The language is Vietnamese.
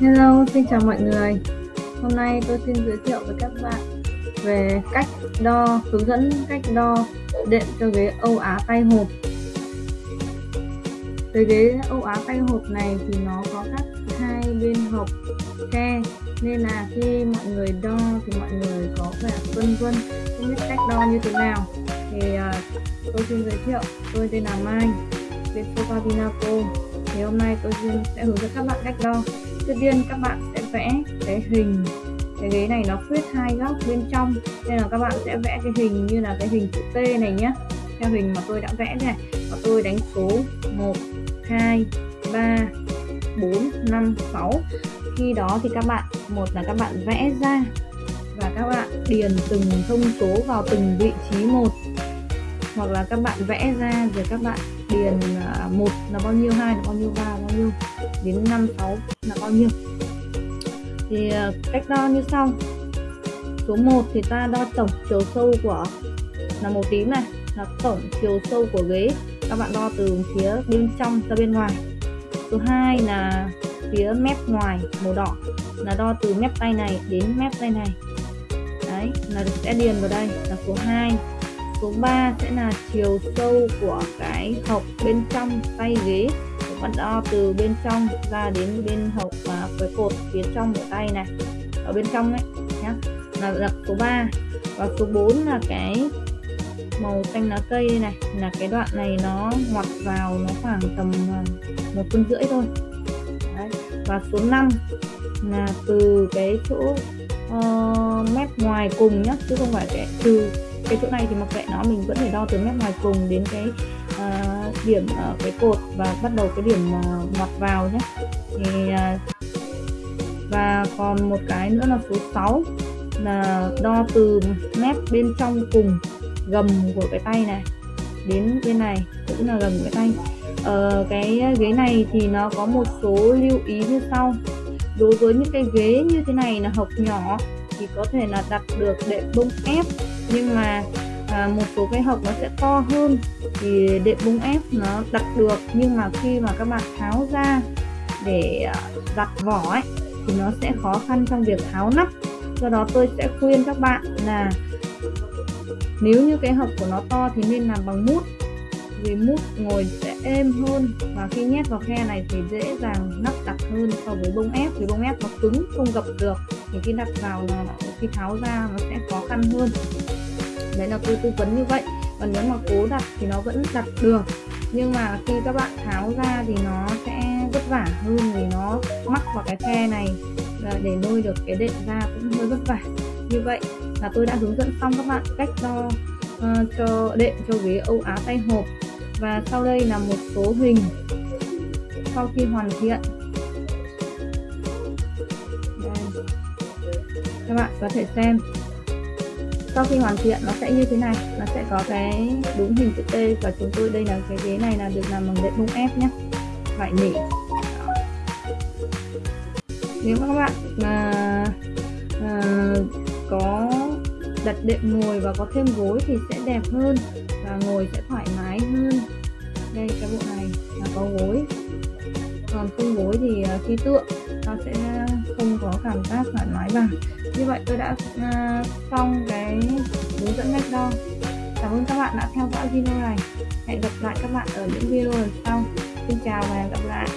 Hello, xin chào mọi người. Hôm nay tôi xin giới thiệu với các bạn về cách đo, hướng dẫn cách đo đệm cho ghế Âu Á tay hộp. Cái ghế Âu Á tay hộp này thì nó có các hai bên hộp khe nên là khi mọi người đo thì mọi người có vẻ vân vân không biết cách đo như thế nào thì uh, tôi xin giới thiệu tôi tên là Mai bên Sofa Vinaco thì hôm nay tôi xin sẽ hướng dẫn các bạn cách đo trước tiên các bạn sẽ vẽ cái hình. Cái ghế này nó khuyết hai góc bên trong, nên là các bạn sẽ vẽ cái hình như là cái hình chữ T này nhé theo hình mà tôi đã vẽ này và tôi đánh số 1 2 3 4 5 6 khi đó thì các bạn, một là các bạn vẽ ra, và các bạn điền từng thông số vào từng vị trí một hoặc là các bạn vẽ ra rồi các bạn điền à, một là bao nhiêu, hai là bao nhiêu, ba là bao nhiêu, đến năm, sáu là bao nhiêu. Thì à, cách đo như sau. Số 1 thì ta đo tổng chiều sâu của, là màu tím này, là tổng chiều sâu của ghế. Các bạn đo từ phía bên trong ra bên ngoài. Số 2 là phía mép ngoài màu đỏ, là đo từ mép tay này đến mép tay này. Đấy, là sẽ điền vào đây là số 2 số 3 sẽ là chiều sâu của cái hộc bên trong tay ghế. Bạn đo từ bên trong ra đến bên hộc và cái cột phía trong của tay này. Ở bên trong đấy nhá. Là lập số 3 và số 4 là cái màu xanh lá cây này. Là cái đoạn này nó ngoặt vào nó khoảng tầm à, một phân rưỡi thôi. Đấy. và số 5 là từ cái chỗ uh, mép ngoài cùng nhá chứ không phải cái từ cái chỗ này thì mặc kệ nó mình vẫn phải đo từ mép ngoài cùng đến cái uh, điểm uh, cái cột và bắt đầu cái điểm uh, ngoặt vào nhé. Thì uh, và còn một cái nữa là số 6 là đo từ mép bên trong cùng gầm của cái tay này đến bên này cũng là gầm cái tay. Ờ, cái ghế này thì nó có một số lưu ý như sau. Đối với những cái ghế như thế này là hộc nhỏ thì có thể là đặt được đệm bông ép nhưng mà à, một số cái hộp nó sẽ to hơn thì đệm bông ép nó đặt được. Nhưng mà khi mà các bạn tháo ra để à, đặt vỏ ấy thì nó sẽ khó khăn trong việc tháo nắp. Do đó tôi sẽ khuyên các bạn là nếu như cái hộp của nó to thì nên làm bằng mút vì mút ngồi sẽ êm hơn. Và khi nhét vào khe này thì dễ dàng nắp đặt hơn so với bông ép vì bông ép nó cứng không gập được thì khi đặt vào là khi tháo ra nó sẽ khó khăn hơn. Đấy là tôi tư vấn như vậy. Còn nếu mà cố đặt thì nó vẫn đặt được. Nhưng mà khi các bạn tháo ra thì nó sẽ vất vả hơn vì nó mắc vào cái khe này. Để nuôi được cái đệm ra cũng hơi vất vả. Như vậy là tôi đã hướng dẫn xong các bạn cách đo uh, cho đệm cho ghế Âu Á tay hộp. Và sau đây là một số hình sau khi hoàn thiện. Các bạn có thể xem. Sau khi hoàn thiện nó sẽ như thế này. Nó sẽ có cái đúng hình chữ T và chúng tôi đây là cái ghế này là được làm bằng đệm bông ép nhé vải nỉ nếu các bạn mà à, có đặt đệm ngồi và có thêm gối thì sẽ đẹp hơn và ngồi sẽ thoải mái hơn. Đây cái bộ này là có gối. Còn không gối thì à, khi tựa nó sẽ cảm giác thoải mái và như vậy tôi đã ờ, xong cái hướng dẫn cách đo cảm ơn các bạn đã theo dõi video này. Hẹn gặp lại các bạn ở những video lần sau. Xin chào và hẹn gặp lại.